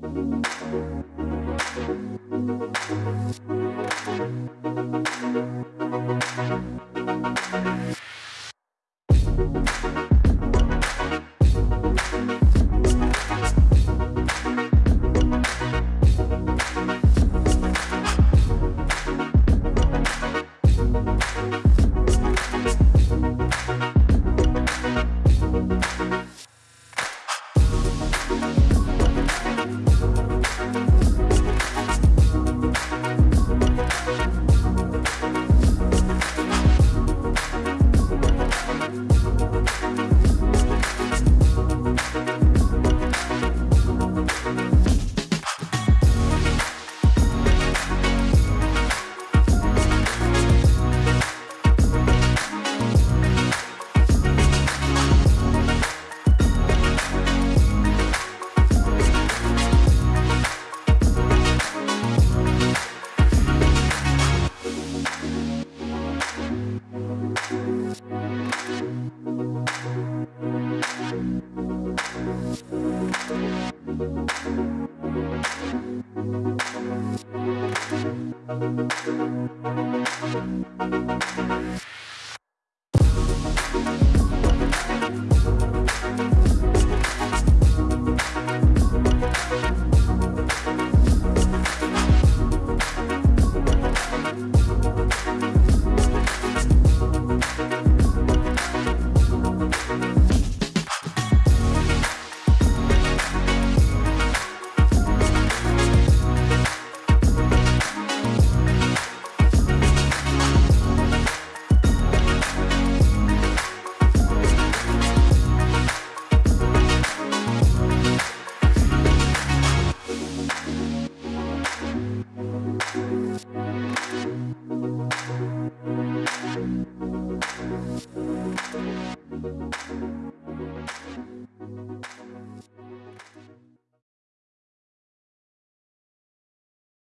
Thank Thank